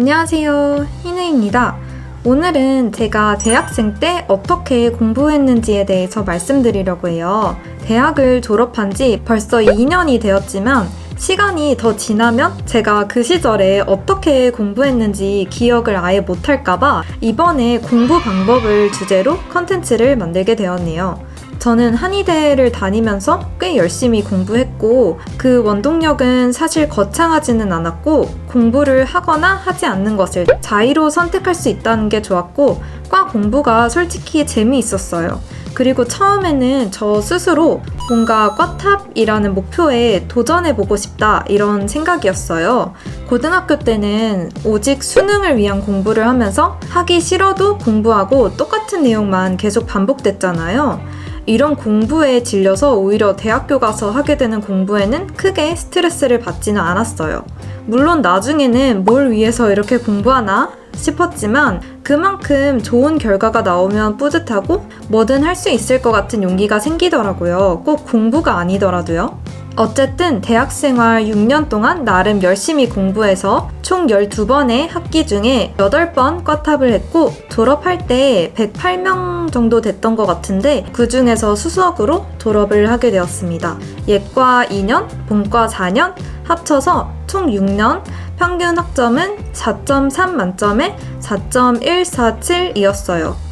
안녕하세요. 희느입니다. 오늘은 제가 대학생 때 어떻게 공부했는지에 대해서 말씀드리려고 해요. 대학을 졸업한 지 벌써 2년이 되었지만 시간이 더 지나면 제가 그 시절에 어떻게 공부했는지 기억을 아예 못할까봐 이번에 공부 방법을 주제로 컨텐츠를 만들게 되었네요. 저는 한의대를 다니면서 꽤 열심히 공부했고 그 원동력은 사실 거창하지는 않았고 공부를 하거나 하지 않는 것을 자의로 선택할 수 있다는 게 좋았고 과 공부가 솔직히 재미있었어요. 그리고 처음에는 저 스스로 뭔가 꽈탑이라는 목표에 도전해보고 싶다 이런 생각이었어요. 고등학교 때는 오직 수능을 위한 공부를 하면서 하기 싫어도 공부하고 똑같은 내용만 계속 반복됐잖아요. 이런 공부에 질려서 오히려 대학교 가서 하게 되는 공부에는 크게 스트레스를 받지는 않았어요. 물론 나중에는 뭘 위해서 이렇게 공부하나 싶었지만 그만큼 좋은 결과가 나오면 뿌듯하고 뭐든 할 수 있을 것 같은 용기가 생기더라고요. 꼭 공부가 아니더라도요. 어쨌든 대학생활 6년 동안 나름 열심히 공부해서 총 12번의 학기 중에 8번 과탑을 했고 졸업할 때 108명 정도 됐던 것 같은데 그 중에서 수석으로 졸업을 하게 되었습니다. 예과 2년, 본과 4년 합쳐서 총 6년 평균 학점은 4.3 만점에 4.147이었어요.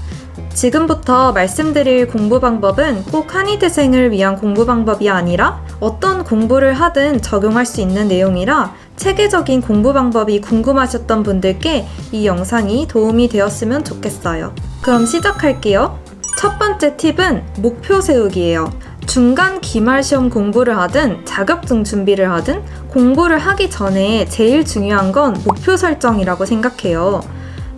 지금부터 말씀드릴 공부 방법은 꼭 한의대생을 위한 공부 방법이 아니라 어떤 공부를 하든 적용할 수 있는 내용이라 체계적인 공부 방법이 궁금하셨던 분들께 이 영상이 도움이 되었으면 좋겠어요. 그럼 시작할게요. 첫 번째 팁은 목표 세우기예요. 중간 기말 시험 공부를 하든 자격증 준비를 하든 공부를 하기 전에 제일 중요한 건 목표 설정이라고 생각해요.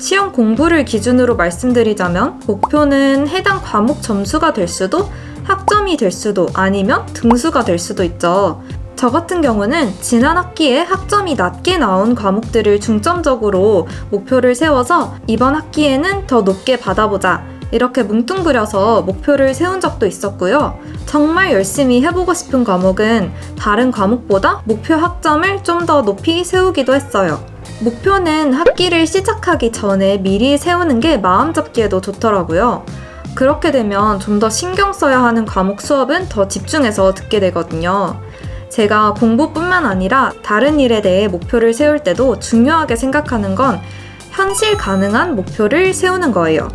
시험 공부를 기준으로 말씀드리자면 목표는 해당 과목 점수가 될 수도 학점이 될 수도 아니면 등수가 될 수도 있죠. 저 같은 경우는 지난 학기에 학점이 낮게 나온 과목들을 중점적으로 목표를 세워서 이번 학기에는 더 높게 받아보자. 이렇게 뭉뚱그려서 목표를 세운 적도 있었고요. 정말 열심히 해보고 싶은 과목은 다른 과목보다 목표 학점을 좀 더 높이 세우기도 했어요. 목표는 학기를 시작하기 전에 미리 세우는 게 마음 잡기에도 좋더라고요. 그렇게 되면 좀 더 신경 써야 하는 과목 수업은 더 집중해서 듣게 되거든요. 제가 공부뿐만 아니라 다른 일에 대해 목표를 세울 때도 중요하게 생각하는 건 현실 가능한 목표를 세우는 거예요.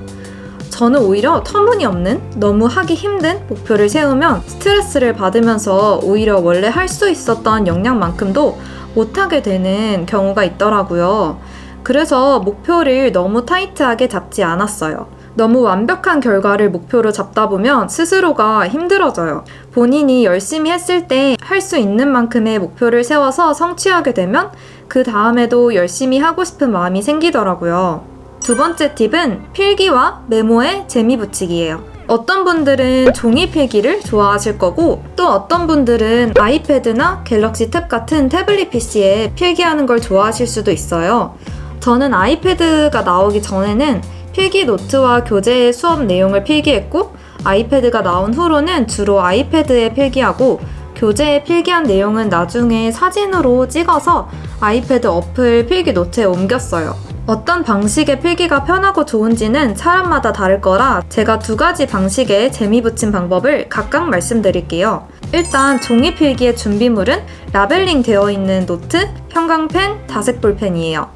저는 오히려 터무니없는 너무 하기 힘든 목표를 세우면 스트레스를 받으면서 오히려 원래 할 수 있었던 역량만큼도 못하게 되는 경우가 있더라고요. 그래서 목표를 너무 타이트하게 잡지 않았어요. 너무 완벽한 결과를 목표로 잡다 보면 스스로가 힘들어져요. 본인이 열심히 했을 때 할 수 있는 만큼의 목표를 세워서 성취하게 되면 그 다음에도 열심히 하고 싶은 마음이 생기더라고요. 두 번째 팁은 필기와 메모에 재미 붙이기예요. 어떤 분들은 종이 필기를 좋아하실 거고 또 어떤 분들은 아이패드나 갤럭시 탭 같은 태블릿 PC에 필기하는 걸 좋아하실 수도 있어요. 저는 아이패드가 나오기 전에는 필기 노트와 교재 수업 내용을 필기했고 아이패드가 나온 후로는 주로 아이패드에 필기하고 교재에 필기한 내용은 나중에 사진으로 찍어서 아이패드 어플 필기 노트에 옮겼어요. 어떤 방식의 필기가 편하고 좋은지는 사람마다 다를 거라 제가 두 가지 방식의 재미 붙인 방법을 각각 말씀드릴게요. 일단 종이 필기의 준비물은 labeling 되어 있는 노트, 형광펜, 다색 볼펜이에요.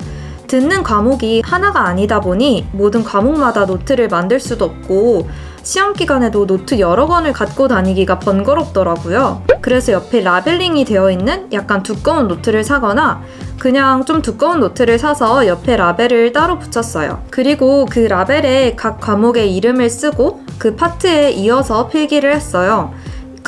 듣는 과목이 하나가 아니다 보니 모든 과목마다 노트를 만들 수도 없고 시험 기간에도 노트 여러 권을 갖고 다니기가 번거롭더라고요. 그래서 옆에 labeling이 되어 있는 약간 두꺼운 노트를 사거나 그냥 좀 두꺼운 노트를 사서 옆에 라벨을 따로 붙였어요. 그리고 그 라벨에 각 과목의 이름을 쓰고 그 파트에 이어서 필기를 했어요.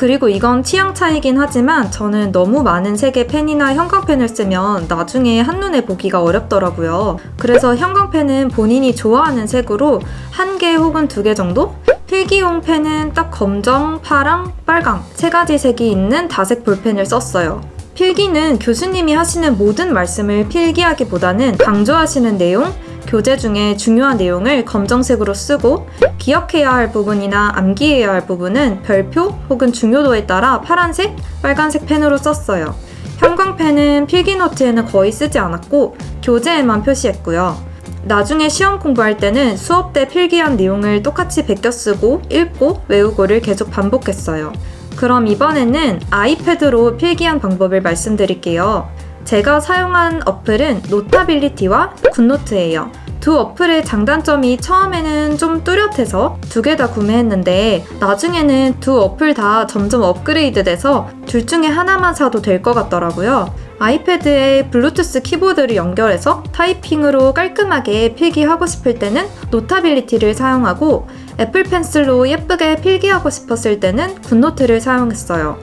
그리고 이건 취향 차이긴 하지만 저는 너무 많은 색의 펜이나 형광펜을 쓰면 나중에 한눈에 보기가 어렵더라고요. 그래서 형광펜은 본인이 좋아하는 색으로 한 개 혹은 두 개 정도? 필기용 펜은 딱 검정, 파랑, 빨강 세 가지 색이 있는 다색 볼펜을 썼어요. 필기는 교수님이 하시는 모든 말씀을 필기하기보다는 강조하시는 내용, 교재 중에 중요한 내용을 검정색으로 쓰고 기억해야 할 부분이나 암기해야 할 부분은 별표 혹은 중요도에 따라 파란색, 빨간색 펜으로 썼어요. 형광펜은 필기노트에는 거의 쓰지 않았고 교재에만 표시했고요. 나중에 시험 공부할 때는 수업 때 필기한 내용을 똑같이 베껴 쓰고 읽고 외우고를 계속 반복했어요. 그럼 이번에는 아이패드로 필기한 방법을 말씀드릴게요. 제가 사용한 어플은 Notability와 GoodNotes예요. 두 어플의 장단점이 처음에는 좀 뚜렷해서 두 개 다 구매했는데 나중에는 두 어플 다 점점 업그레이드 돼서 둘 중에 하나만 사도 될 것 같더라고요. 아이패드에 블루투스 키보드를 연결해서 타이핑으로 깔끔하게 필기하고 싶을 때는 Notability를 사용하고 애플 펜슬로 예쁘게 필기하고 싶었을 때는 GoodNotes를 사용했어요.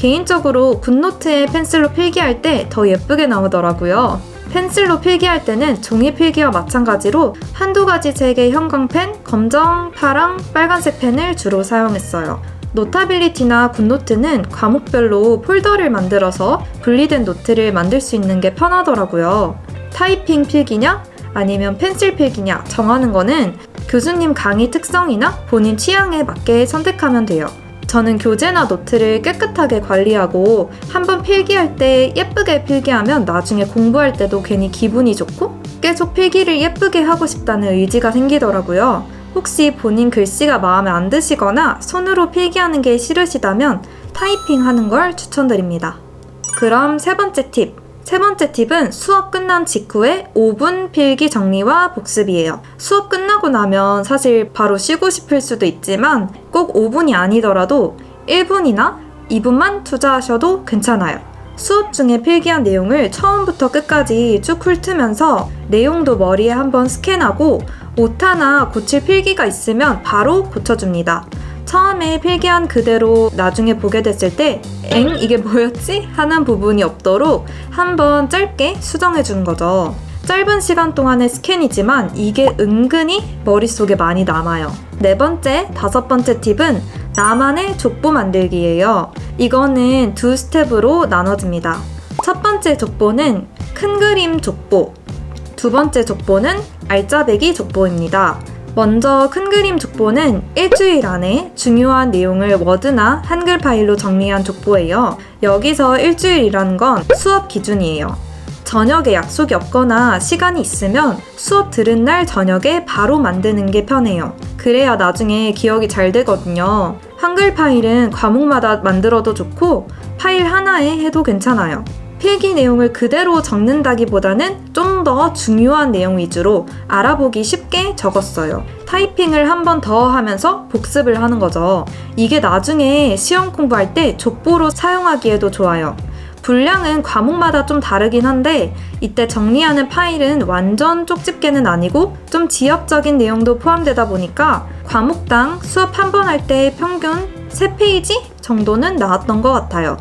개인적으로 GoodNotes에 펜슬로 필기할 때 더 예쁘게 나오더라고요. 펜슬로 필기할 때는 종이 필기와 마찬가지로 한두 가지 색의 형광펜, 검정, 파랑, 빨간색 펜을 주로 사용했어요. Notability나 GoodNotes는 과목별로 폴더를 만들어서 분리된 노트를 만들 수 있는 게 편하더라고요. 타이핑 필기냐? 아니면 펜슬 필기냐? 정하는 거는 교수님 강의 특성이나 본인 취향에 맞게 선택하면 돼요. 저는 교재나 노트를 깨끗하게 관리하고 한번 필기할 때 예쁘게 필기하면 나중에 공부할 때도 괜히 기분이 좋고 계속 필기를 예쁘게 하고 싶다는 의지가 생기더라고요. 혹시 본인 글씨가 마음에 안 드시거나 손으로 필기하는 게 싫으시다면 타이핑 하는 걸 추천드립니다. 그럼 세 번째 팁. 세 번째 팁은 수업 끝난 직후에 5분 필기 정리와 복습이에요. 수업 끝나고 나면 사실 바로 쉬고 싶을 수도 있지만 꼭 5분이 아니더라도 1분이나 2분만 투자하셔도 괜찮아요. 수업 중에 필기한 내용을 처음부터 끝까지 쭉 훑으면서 내용도 머리에 한번 스캔하고 오타나 고칠 필기가 있으면 바로 고쳐줍니다. 처음에 필기한 그대로 나중에 보게 됐을 때, 엥? 이게 뭐였지? 하는 부분이 없도록 한번 짧게 수정해 주는 거죠. 짧은 시간 동안의 스캔이지만 이게 은근히 머릿속에 많이 남아요. 네 번째, 다섯 번째 팁은 나만의 족보 만들기예요. 이거는 두 스텝으로 나눠집니다. 첫 번째 족보는 큰 그림 족보, 두 번째 족보는 알짜배기 족보입니다. 먼저 큰 그림 족보는 일주일 안에 중요한 내용을 워드나 한글 파일로 정리한 족보예요. 여기서 일주일이라는 건 수업 기준이에요. 저녁에 약속이 없거나 시간이 있으면 수업 들은 날 저녁에 바로 만드는 게 편해요. 그래야 나중에 기억이 잘 되거든요. 한글 파일은 과목마다 만들어도 좋고 파일 하나에 해도 괜찮아요. 필기 내용을 그대로 적는다기보다는 좀 더 중요한 내용 위주로 알아보기 쉽게 적었어요. 타이핑을 한 번 더 하면서 복습을 하는 거죠. 이게 나중에 시험 공부할 때 족보로 사용하기에도 좋아요. 분량은 과목마다 좀 다르긴 한데 이때 정리하는 파일은 완전 쪽집게는 아니고 좀 지역적인 내용도 포함되다 보니까 과목당 수업 한 번 할 때 평균 3페이지 정도는 나왔던 것 같아요.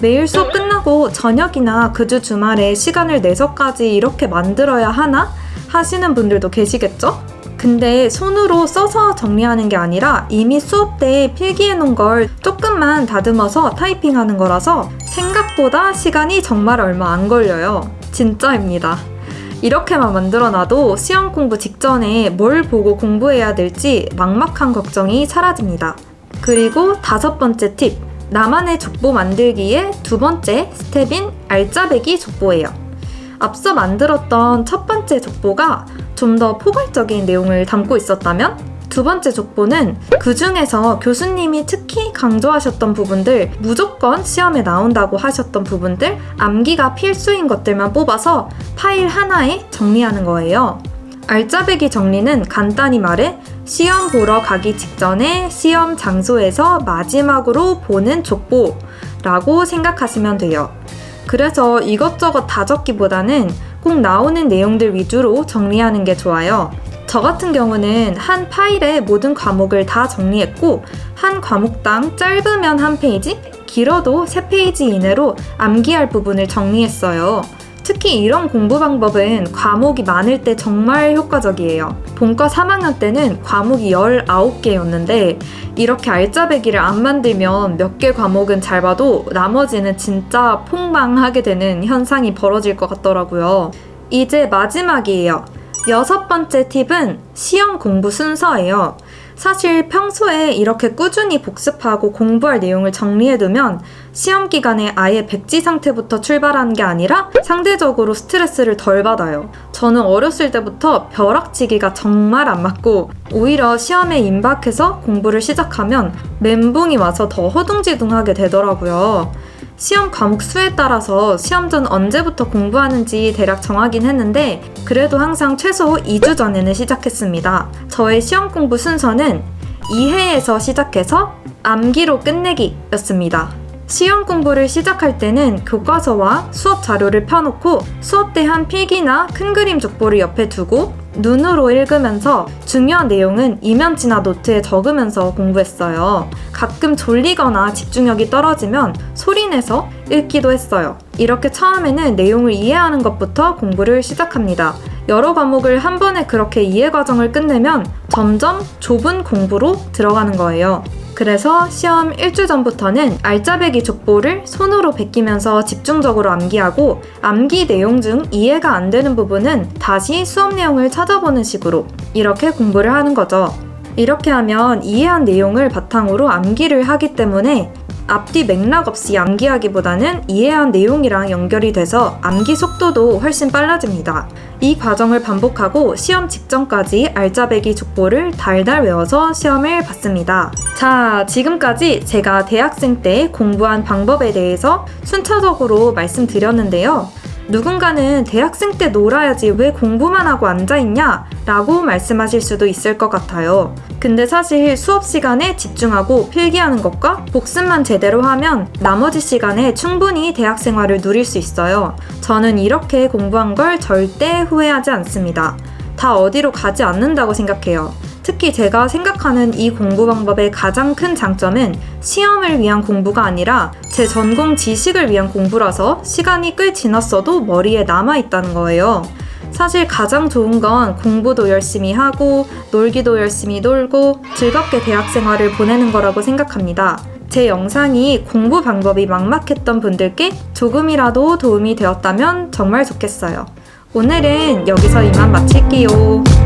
매일 수업 끝나고 저녁이나 그 주 주말에 시간을 내서까지 이렇게 만들어야 하나? 하시는 분들도 계시겠죠? 근데 손으로 써서 정리하는 게 아니라 이미 수업 때 필기해 놓은 걸 조금만 다듬어서 타이핑하는 거라서 생각보다 시간이 정말 얼마 안 걸려요. 진짜입니다. 이렇게만 만들어놔도 시험 공부 직전에 뭘 보고 공부해야 될지 막막한 걱정이 사라집니다. 그리고 다섯 번째 팁. 나만의 족보 만들기의 두 번째 스텝인 알짜배기 족보예요. 앞서 만들었던 첫 번째 족보가 좀 더 포괄적인 내용을 담고 있었다면 두 번째 족보는 그 중에서 교수님이 특히 강조하셨던 부분들, 무조건 시험에 나온다고 하셨던 부분들, 암기가 필수인 것들만 뽑아서 파일 하나에 정리하는 거예요. 알짜배기 정리는 간단히 말해 시험 보러 가기 직전에 시험 장소에서 마지막으로 보는 족보라고 생각하시면 돼요. 그래서 이것저것 다 적기보다는 꼭 나오는 내용들 위주로 정리하는 게 좋아요. 저 같은 경우는 한 파일에 모든 과목을 다 정리했고, 한 과목당 짧으면 한 페이지, 길어도 세 페이지 이내로 암기할 부분을 정리했어요. 특히 이런 공부 방법은 과목이 많을 때 정말 효과적이에요. 본과 3학년 때는 과목이 19개였는데 이렇게 알짜배기를 안 만들면 몇 개 과목은 잘 봐도 나머지는 진짜 폭망하게 되는 현상이 벌어질 것 같더라고요. 이제 마지막이에요. 여섯 번째 팁은 시험 공부 순서예요. 사실 평소에 이렇게 꾸준히 복습하고 공부할 내용을 정리해두면 시험 기간에 아예 백지 상태부터 출발하는 게 아니라 상대적으로 스트레스를 덜 받아요. 저는 어렸을 때부터 벼락치기가 정말 안 맞고 오히려 시험에 임박해서 공부를 시작하면 멘붕이 와서 더 허둥지둥하게 되더라고요. 시험 과목 수에 따라서 시험 전 언제부터 공부하는지 대략 정하긴 했는데 그래도 항상 최소 2주 전에는 시작했습니다. 저의 시험 공부 순서는 2회에서 시작해서 암기로 끝내기 였습니다. 시험 공부를 시작할 때는 교과서와 수업 자료를 펴놓고 수업 때한 필기나 큰 그림 족보를 옆에 두고 눈으로 읽으면서 중요한 내용은 이면지나 노트에 적으면서 공부했어요. 가끔 졸리거나 집중력이 떨어지면 소리내서 읽기도 했어요. 이렇게 처음에는 내용을 이해하는 것부터 공부를 시작합니다. 여러 과목을 한 번에 그렇게 이해 과정을 끝내면 점점 좁은 공부로 들어가는 거예요. 그래서 시험 일주 전부터는 알짜배기 족보를 손으로 베끼면서 집중적으로 암기하고 암기 내용 중 이해가 안 되는 부분은 다시 수업 내용을 찾아보는 식으로 이렇게 공부를 하는 거죠. 이렇게 하면 이해한 내용을 바탕으로 암기를 하기 때문에 앞뒤 맥락 없이 암기하기보다는 이해한 내용이랑 연결이 돼서 암기 속도도 훨씬 빨라집니다. 이 과정을 반복하고 시험 직전까지 알짜배기 족보를 달달 외워서 시험을 봤습니다. 자, 지금까지 제가 대학생 때 공부한 방법에 대해서 순차적으로 말씀드렸는데요. 누군가는 대학생 때 놀아야지 왜 공부만 하고 앉아있냐? 라고 말씀하실 수도 있을 것 같아요. 근데 사실 수업 시간에 집중하고 필기하는 것과 복습만 제대로 하면 나머지 시간에 충분히 대학 생활을 누릴 수 있어요. 저는 이렇게 공부한 걸 절대 후회하지 않습니다. 다 어디로 가지 않는다고 생각해요. 특히 제가 생각하는 이 공부 방법의 가장 큰 장점은 시험을 위한 공부가 아니라 제 전공 지식을 위한 공부라서 시간이 꽤 지났어도 머리에 남아있다는 거예요. 사실 가장 좋은 건 공부도 열심히 하고 놀기도 열심히 놀고 즐겁게 대학 생활을 보내는 거라고 생각합니다. 제 영상이 공부 방법이 막막했던 분들께 조금이라도 도움이 되었다면 정말 좋겠어요. 오늘은 여기서 이만 마칠게요.